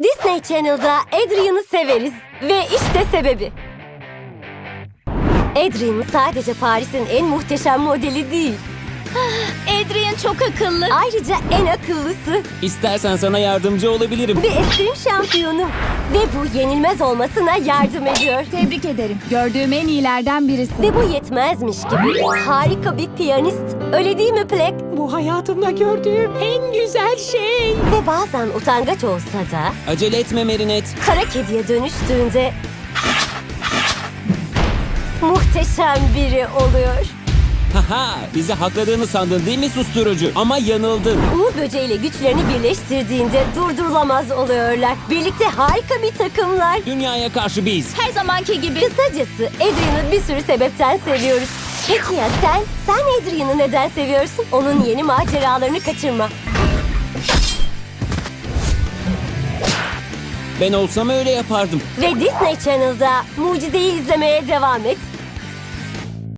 Disney Channel'da Adrian'ı severiz. Ve işte sebebi. Adrian sadece Paris'in en muhteşem modeli değil. Adrian çok akıllı. Ayrıca en akıllısı İstersen sana yardımcı olabilirim. bir eskrim şampiyonu. Ve bu yenilmez olmasına yardım ediyor. Tebrik ederim. Gördüğüm en iyilerden birisi. Ve bu yetmezmiş gibi harika bir piyanist. Öyle değil mi Plek? Bu hayatımda gördüğüm en güzel şey. Ve bazen utangaç olsa da Acele etme Merinet. kara kediye dönüştüğünde muhteşem biri oluyor. Haha bizi hakladığını sandın değil mi susturucu? Ama yanıldın. Uğur böceğiyle güçlerini birleştirdiğinde durdurulamaz oluyorlar. Birlikte harika bir takımlar. Dünyaya karşı biz. Her zamanki gibi. Kısacası Adrian'ı bir sürü sebepten seviyoruz. Peki ya sen? Sen Adrian'ı neden seviyorsun? Onun yeni maceralarını kaçırma. Ben olsam öyle yapardım. Ve Disney Channel'da mucizeyi izlemeye devam et.